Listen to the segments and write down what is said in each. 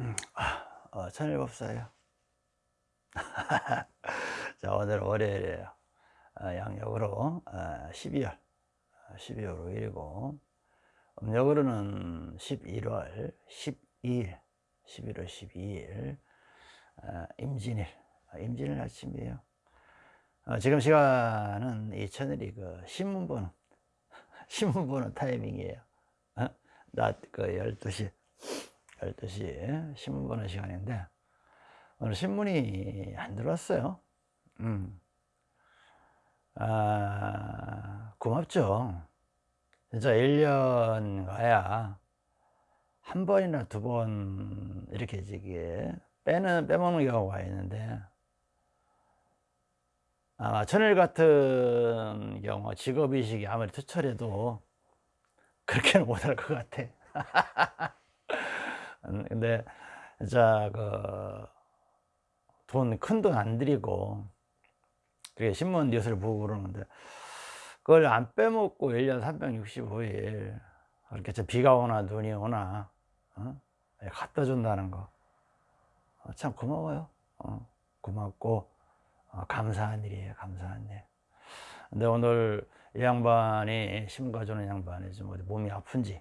음, 아, 어, 천일법사예요. 자, 오늘 월요일이에요. 어, 양력으로 어, 12월, 12월 5일이고, 음력으로는 11월 12일, 11월 12일, 어, 임진일, 어, 임진일 아침이에요. 어, 지금 시간은 이 천일이 그 신문 보는, 신문 보는 타이밍이에요. 어? 낮그 12시. 12시 신문 보는 시간인데 오늘 신문이 안 들어왔어요. 음. 아, 고맙죠. 진짜 1년 가야 한 번이나 두 번 이렇게 저기 빼는 빼먹는 경우가 있는데 아마 천일 같은 경우 직업의식이 아무리 투철해도 그렇게는 못할 것 같아. 음, 근데 자그돈 큰 돈 안 들이고 그게 신문 뉴스를 보고 그러는데 그걸 안 빼먹고 1년 365일 그렇게 비가 오나 눈이 오나 어? 예, 갖다 준다는 거참 어, 고마워요 어, 고맙고 어, 감사한 일이에요 감사한 일 근데 오늘 이 양반이 가져오는 양반이 좀 어디 몸이 아픈지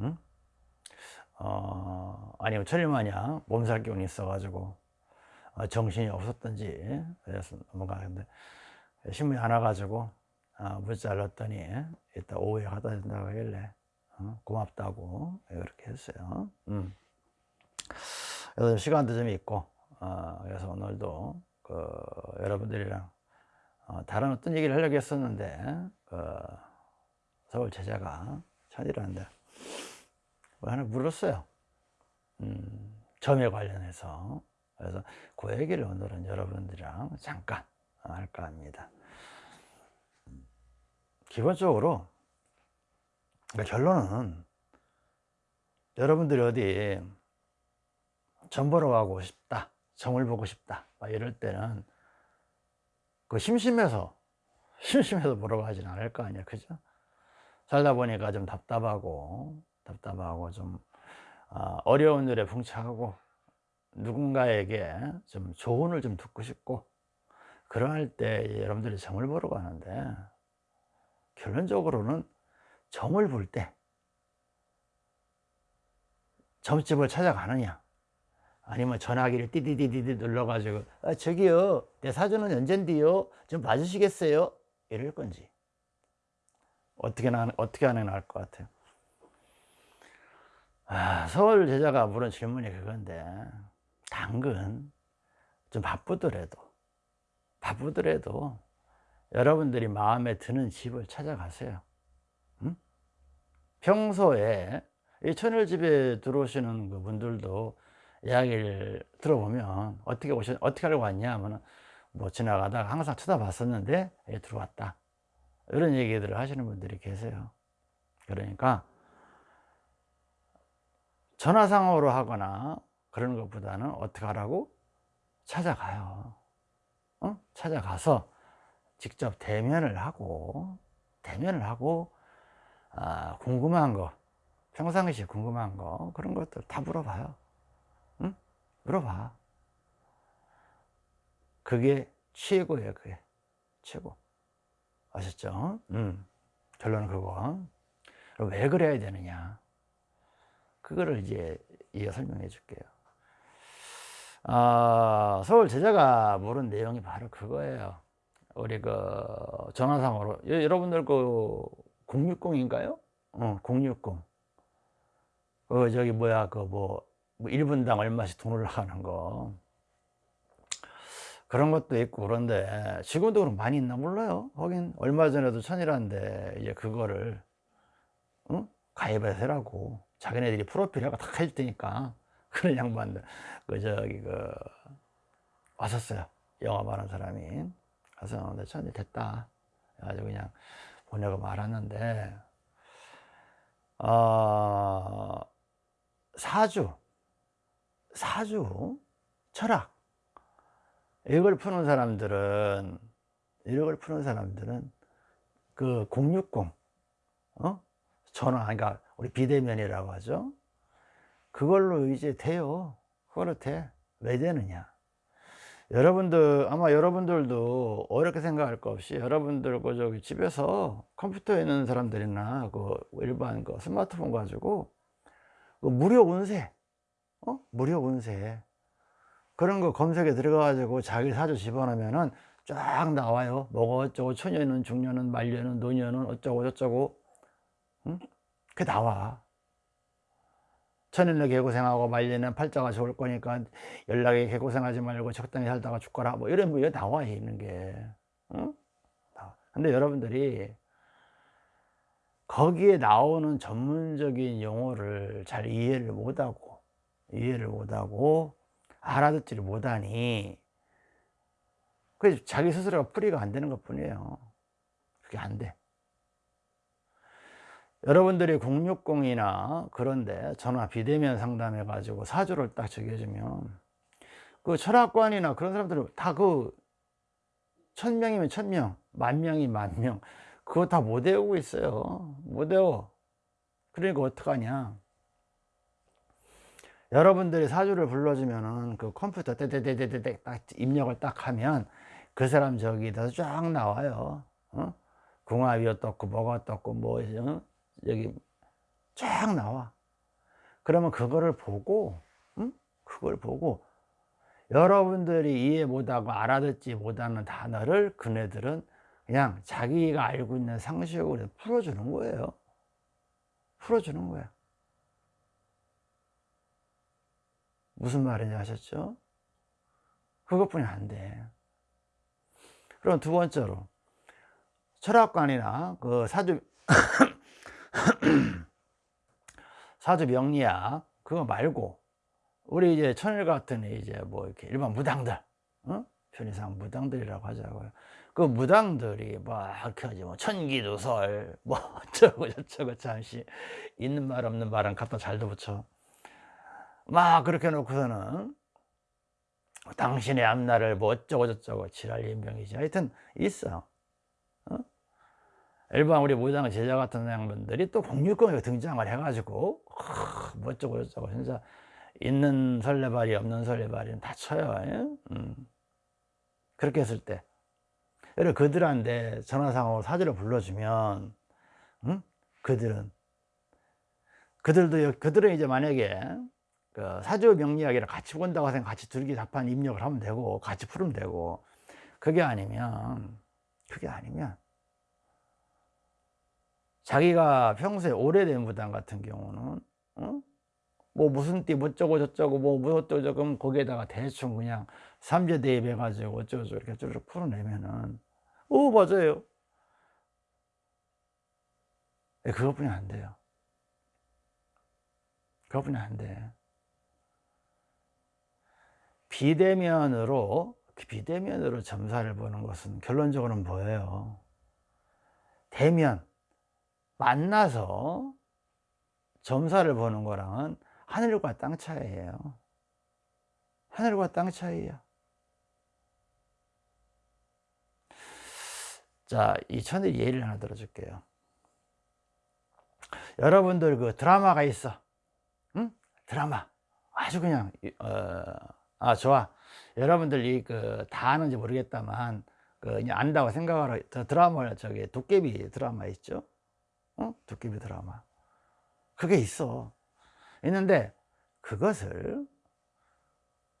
응? 어, 아니면 천일마냥 몸살 기운이 있어가지고 어, 정신이 없었던지 그래서 뭔가 근데 신문이 안 와가지고 어, 문자를 넣었더니 이따 오후에 갖다 준다고 하길래 어, 고맙다고 그렇게 했어요 음. 그래서 시간도 좀 있고 어, 그래서 오늘도 그 여러분들이랑 어, 다른 어떤 얘기를 하려고 했었는데 그 서울 제자가 천이라는데 뭐 하나 물었어요. 음, 점에 관련해서. 그래서 그 얘기를 오늘은 여러분들이랑 잠깐 할까 합니다. 기본적으로 그러니까 결론은 여러분들이 어디 점 보러 가고 싶다 점을 보고 싶다 이럴 때는 그 심심해서 심심해서 보러 가진 않을 거 아니야 그죠? 살다 보니까 좀 답답하고 답답하고 좀 어, 어려운 일에 봉착하고 누군가에게 좀 조언을 좀 듣고 싶고 그러할 때 여러분들이 점을 보러 가는데 결론적으로는 점을 볼 때 점집을 찾아가느냐 아니면 전화기를 띠디디디디 눌러가지고 아, 저기요 내 사주는 언젠데요 좀 봐주시겠어요? 이럴 건지 어떻게 나 어떻게 하는 게 나을 것 같아요 아, 서울 제자가 물은 질문이 그건데 당근 좀 바쁘더라도 바쁘더라도 여러분들이 마음에 드는 집을 찾아가세요. 응? 평소에 이 천일집에 들어오시는 그 분들도 이야기를 들어보면 어떻게 오셨 어떻게 하려고 왔냐 하면 뭐 지나가다가 항상 쳐다봤었는데 예, 들어왔다. 이런 얘기들을 하시는 분들이 계세요. 그러니까 전화상으로 하거나 그런 것보다는 어떻게 하라고? 찾아가요 어? 찾아가서 직접 대면을 하고 대면을 하고 아, 궁금한 거 평상시에 궁금한 거 그런 것들 다 물어봐요 응? 물어봐 그게 최고예요 그게 최고 아셨죠? 음. 결론은 그거 왜 그래야 되느냐 그거를 이제 이어 설명해 줄게요 아, 서울 제자가 물은 내용이 바로 그거예요 우리 그 전화상으로 여러분들 그 060인가요? 어, 060. 그 저기 뭐야 그뭐 뭐 1분당 얼마씩 돈 올라가는 거 그런 것도 있고 그런데 지금도 그럼 많이 있나 몰라요 거긴 얼마 전에도 천이라는데 이제 그거를 응? 가입해서 라고 자기네들이 프로필하고 다 해줄 테니까 그런 양반들. 그 저기 그 왔었어요. 영업하는 사람이. 가서 내 천이 됐다. 아주 그냥 보내고 말았는데 어, 사주 사주 철학. 이걸 푸는 사람들은 이걸 푸는 사람들은 그 060 어? 전화 그러니까 우리 비대면이라고 하죠. 그걸로 이제 돼요. 그렇대 왜 되느냐. 여러분들 아마 여러분들도 어렵게 생각할 거 없이 여러분들 그 저기 집에서 컴퓨터에 있는 사람들이나 그 일반 그 스마트폰 가지고 그 무료 운세 어? 무료 운세. 그런 거 검색에 들어가 가지고 자기 사주 집어넣으면은 쫙 나와요. 뭐가 어쩌고 초년은 중년은 말년은 노년은 어쩌고 저쩌고. 응? 그게 나와. 천일로 개고생하고 말년은 팔자가 좋을 거니까 연락에 개고생하지 말고 적당히 살다가 죽거라. 뭐 이런 뭐 나와 있는 게. 응? 근데 여러분들이 거기에 나오는 전문적인 용어를 잘 이해를 못하고 이해를 못하고 알아듣지를 못하니 그 자기 스스로가 풀이가 안 되는 것 뿐이에요. 그게 안돼 여러분들이 060이나 그런데 전화 비대면 상담해 가지고 사주를 딱 적여주면 그 철학관이나 그런 사람들은 다 그 천명이면 천명 만명이 만명 그거 다 못 외우고 있어요 못 외워 그러니까 어떡하냐 여러분들이 사주를 불러주면은 그 컴퓨터 떼떼떼떼떼 딱 입력을 딱 하면 그 사람 저기다 쫙 나와요 어? 궁합이 어떻고 뭐가 어떻고 뭐 어? 여기 쫙 나와 그러면 그거를 보고 응? 그걸 보고 여러분들이 이해 못하고 알아듣지 못하는 단어를 그네들은 그냥 자기가 알고 있는 상식으로 풀어주는 거예요 풀어주는 거야 무슨 말인지 아셨죠? 그것뿐이 안돼 그럼 두 번째로 철학관이나 그 사주 사주 명리학 그거 말고 우리 이제 천일 같은 이제 뭐 이렇게 일반 무당들 어? 편의상 무당들이라고 하자고요 그 무당들이 막 이렇게 하지 뭐 천기도설 뭐 어쩌고 저쩌고 잠시 있는 말 없는 말은 갖다 잘도 붙여 막 그렇게 놓고서는 당신의 앞날을 뭐 어쩌고 저쩌고 지랄 인병이지 하여튼 있어 어? 일반 우리 무당 제자 같은 양반들이 또 공유권에 등장을 해가지고 뭐 어쩌고 저쩌고 진짜 있는 설레발이 없는 설레발이 다 쳐요 음. 그렇게 했을 때 예를 그들한테 전화상으로 사주를 불러주면 음? 그들은 그들도 그들은 이제 만약에 그 사주 명리학이랑 같이 본다고 생각 같이 둘기 답한 입력을 하면 되고 같이 풀면 되고 그게 아니면 그게 아니면 자기가 평소에 오래된 무당 같은 경우는 어? 뭐 무슨 띠 뭐쩌고 저쩌고 뭐 무엇도 조금 거기에다가 대충 그냥 삼재 대입해 가지고 어쩌고 이렇게 쭉 풀어내면은 오 맞아요. 네, 그것뿐이 안 돼요. 그것뿐이 안돼. 비대면으로 비대면으로 점사를 보는 것은 결론적으로는 뭐예요? 대면 만나서 점사를 보는 거랑은 하늘과 땅 차이예요. 하늘과 땅 차이야. 자, 이 천일 예를 하나 들어줄게요. 여러분들 그 드라마가 있어. 응? 드라마. 아주 그냥 어, 아 좋아. 여러분들 이 그다 아는지 모르겠다만 그 안다고 생각하라 드라마 저기 도깨비 드라마 있죠 어? 도깨비 드라마 그게 있어 있는데 그것을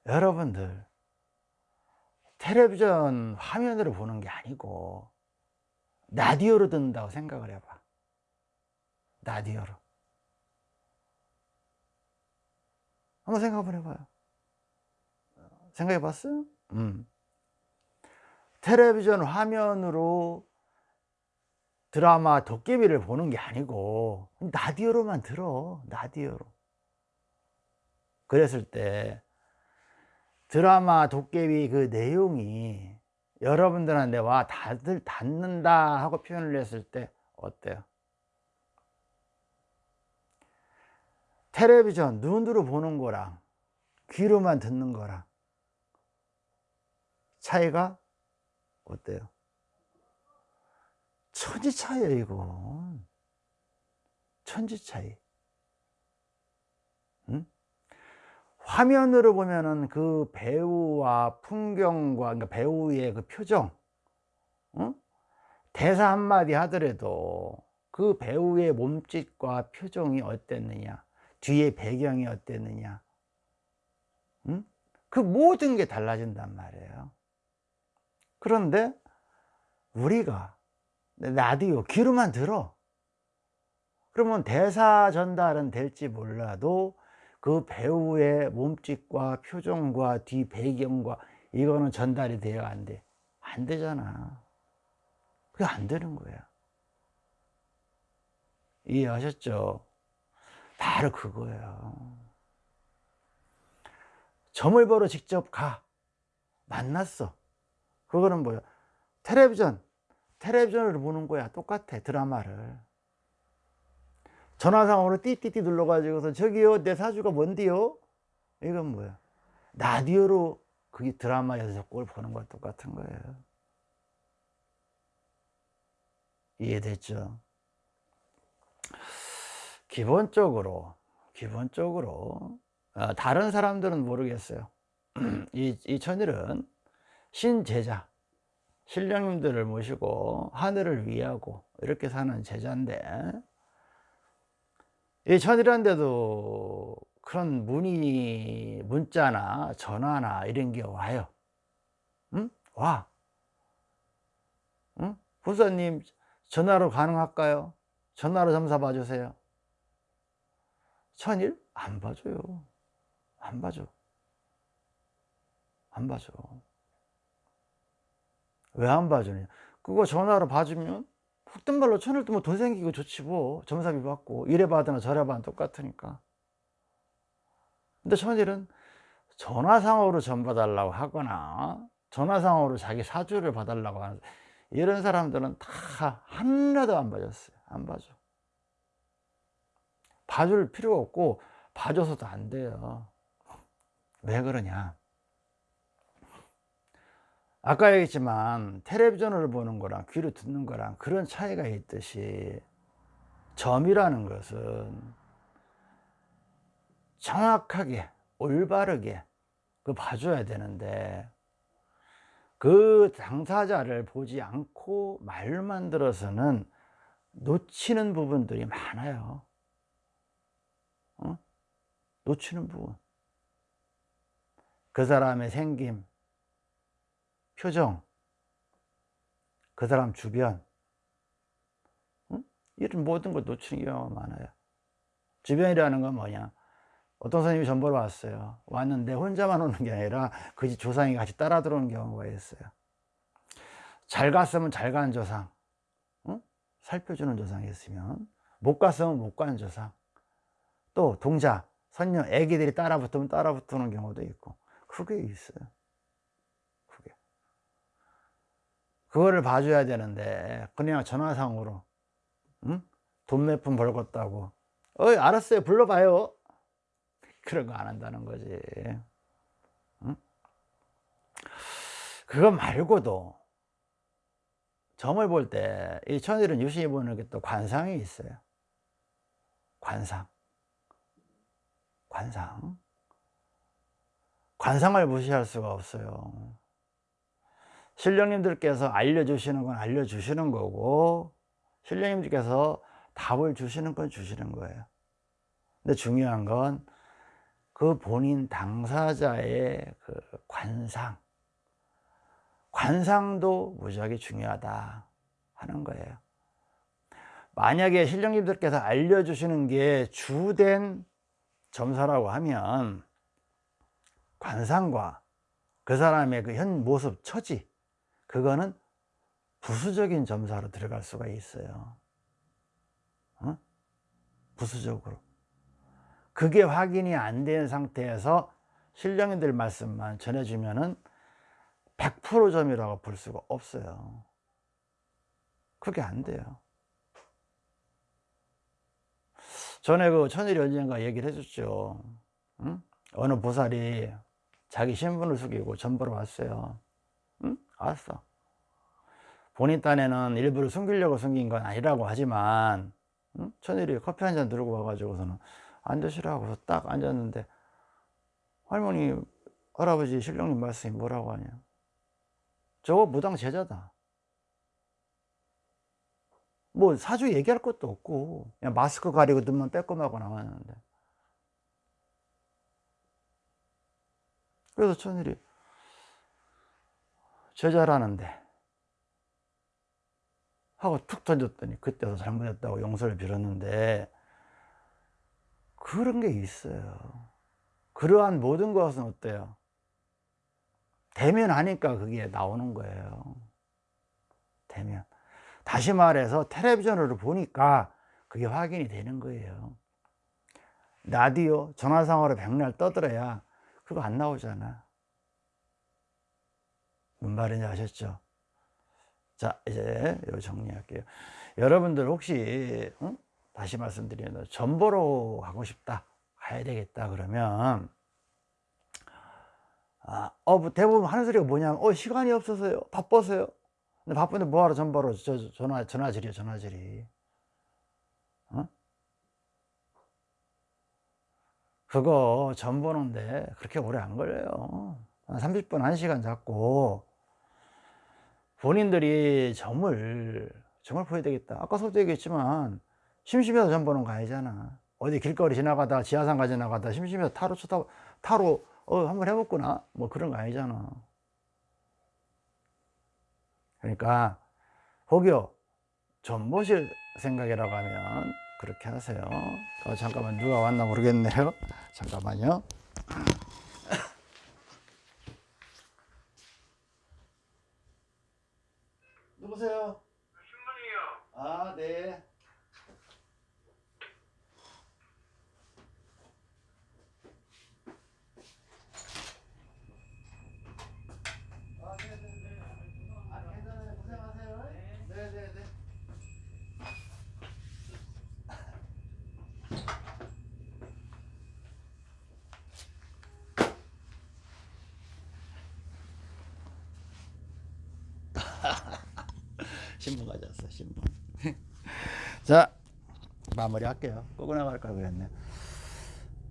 여러분들 텔레비전 화면으로 보는 게 아니고 라디오로 듣는다고 생각을 해봐 라디오로 한번 생각 한번 해봐요 생각해 봤어요? 음. 텔레비전 화면으로 드라마 도깨비를 보는 게 아니고 라디오로만 들어 라디오로 그랬을 때 드라마 도깨비 그 내용이 여러분들한테 와 다들 닿는다 하고 표현을 했을 때 어때요? 텔레비전 눈으로 보는 거랑 귀로만 듣는 거랑 차이가 어때요? 천지 차이에요 이건 천지 차이 응? 화면으로 보면은 그 배우와 풍경과 그러니까 배우의 그 표정 응? 대사 한마디 하더라도 그 배우의 몸짓과 표정이 어땠느냐 뒤에 배경이 어땠느냐 응? 그 모든 게 달라진단 말이에요 그런데 우리가 라디오 귀로만 들어. 그러면 대사 전달은 될지 몰라도 그 배우의 몸짓과 표정과 뒤 배경과 이거는 전달이 돼야 안 돼? 안 되잖아. 그게 안 되는 거야. 이해하셨죠? 바로 그거예요. 점을 보러 직접 가. 만났어. 그거는 뭐야? 텔레비전 텔레비전을 보는 거야 똑같아 드라마를. 전화상으로 띠띠띠 눌러가지고서 저기요 내 사주가 뭔데요? 이건 뭐야? 라디오로 그게 드라마에서 그걸 보는 거와 똑같은 거예요. 이해됐죠? 기본적으로 기본적으로 어, 다른 사람들은 모르겠어요. 이, 이 천일은 신제자 신령님들을 모시고 하늘을 위하고 이렇게 사는 제자인데 이 천일한데도 그런 문의 문자나 전화나 이런 게 와요 응? 와 응? 부사님 전화로 가능할까요? 전화로 점사 봐주세요 천일? 안 봐줘요 안 봐줘 안 봐줘 왜 안 봐주냐. 그거 전화로 봐주면 훅든 말로 천을 뜨면 돈 생기고 좋지 뭐. 점사비 받고 이래 받으나 저래 받으나 똑같으니까. 근데 천일은 전화상으로 전 봐달라고 하거나 전화상으로 자기 사주를 봐달라고 하는 이런 사람들은 다 하나도 안 봐줬어요. 안 봐줘. 봐줄 필요가 없고 봐줘서도 안 돼요. 왜 그러냐 아까 얘기했지만 텔레비전을 보는 거랑 귀로 듣는 거랑 그런 차이가 있듯이 점이라는 것은 정확하게 올바르게 그 봐줘야 되는데 그 당사자를 보지 않고 말만 들어서는 놓치는 부분들이 많아요 어? 놓치는 부분 그 사람의 생김 표정 그 사람 주변 응? 이런 모든 걸 놓치는 경우가 많아요. 주변이라는 건 뭐냐? 어떤 선생님이 전보러 왔어요. 왔는데 혼자만 오는 게 아니라 그 집 조상이 같이 따라 들어오는 경우가 있어요. 잘 갔으면 잘 간 조상 응? 살펴주는 조상이 있으면 못 갔으면 못 간 조상 또 동자, 선녀, 애기들이 따라 붙으면 따라 붙는 경우도 있고 그게 있어요 그게 그거를 봐줘야 되는데 그냥 전화상으로 응? 돈몇 푼 벌겠다고. 어이 알았어요. 불러봐요. 그런 거 안 한다는 거지. 응? 그거 말고도 점을 볼 때 이 천일은 유심히 보는 게 또 관상이 있어요. 관상. 관상. 관상을 무시할 수가 없어요 신령님들께서 알려주시는 건 알려주시는 거고 신령님들께서 답을 주시는 건 주시는 거예요. 근데 중요한 건 그 본인 당사자의 그 관상 관상도 무지하게 중요하다 하는 거예요. 만약에 신령님들께서 알려주시는 게 주된 점사라고 하면 관상과 그 사람의 그 현 모습 처지 그거는 부수적인 점사로 들어갈 수가 있어요 어? 부수적으로 그게 확인이 안 된 상태에서 신령님들 말씀만 전해주면 은 100% 점이라고 볼 수가 없어요 그게 안 돼요 전에 그 천일이 언젠가 얘기를 해줬죠 응? 어느 보살이 자기 신분을 숙이고 전보러 왔어요 응? 알았어. 본인 딴에는 일부러 숨기려고 숨긴 건 아니라고 하지만 응? 천일이 커피 한 잔 들고 와가지고서는 앉으시라고 해서 딱 앉았는데 할머니 할아버지 신령님 말씀이 뭐라고 하냐. 저거 무당 제자다. 뭐 사주 얘기할 것도 없고 그냥 마스크 가리고 눈만 빼꼼하고 나왔는데. 그래서 천일이 제자라는데 하고 툭 던졌더니 그때도 잘못했다고 용서를 빌었는데 그런 게 있어요. 그러한 모든 것은 어때요? 대면하니까 그게 나오는 거예요. 대면. 다시 말해서 텔레비전으로 보니까 그게 확인이 되는 거예요. 라디오 전화상으로 백날 떠들어야 그거 안 나오잖아 뭔 말인지 아셨죠? 자 이제 요 정리할게요. 여러분들 혹시 응? 다시 말씀드리면 전보로 가고 싶다 가야 되겠다 그러면 아, 어, 뭐 대부분 하는 소리가 뭐냐면 어 시간이 없어서요. 바빠서요. 근데 바쁜데 뭐하러 전보로 저, 전화 전화질이요 전화질이. 어? 그거 전 보는데 그렇게 오래 안 걸려요. 한 30분 1시간 잡고 본인들이 점을 점을 보여야 되겠다. 아까 서도 얘기했지만 심심해서 점 보는 거 아니잖아. 어디 길거리 지나가다 지하상가 지나가다 심심해서 타로 쳐다 타로 어 한번 해봤구나. 뭐 그런 거 아니잖아. 그러니까 혹여 점 보실 생각이라고 하면 그렇게 하세요. 어, 잠깐만 누가 왔나 모르겠네요. 잠깐만요? 신문이요. 아, 네. 아, 네, 네, 네. 아, 괜찮아요. 고생하세요. 네, 네, 네. 신문 가져왔어, 신문. 자, 마무리 할게요. 끄고 나갈 걸 그랬네.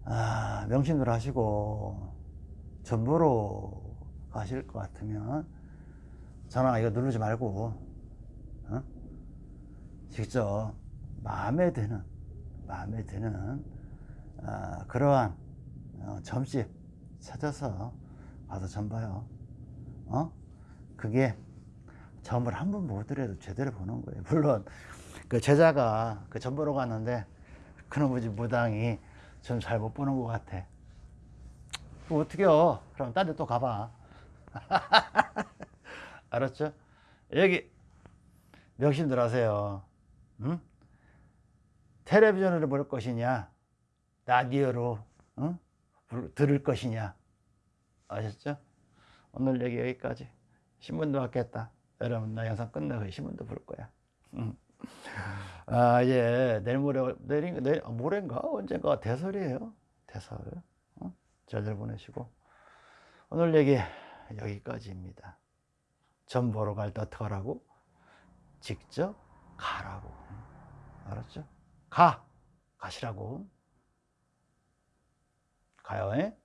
아, 명심들 하시고, 전보로 가실 것 같으면, 전화 이거 누르지 말고, 어? 직접 마음에 드는, 마음에 드는, 아, 그러한 어, 점집 찾아서 가서 점 봐요. 어? 그게 점을 한번못 들여도 제대로 보는 거예요. 물론 그 제자가 그 점 보러 갔는데 그놈의 집 무당이 좀 잘 못 보는 것 같아. 뭐 어떻게요? 그럼 딴 데 또 가봐. 알았죠? 여기 명심들 하세요. 응? 텔레비전으로 볼 것이냐, 라디오로 응? 불- 들을 것이냐, 아셨죠? 오늘 얘기 여기까지. 신문도 받겠다. 여러분 나 영상 끝나고 신문도 볼 거야. 응. 아 이제 내일 모레 내일 내일 아, 모레인가 언젠가 대설이에요. 대설. 어? 잘들 보내시고 오늘 얘기 여기까지입니다. 점 보러 갈 때 어떻게 하라고? 직접 가라고. 알았죠? 가! 가시라고. 가요, 에?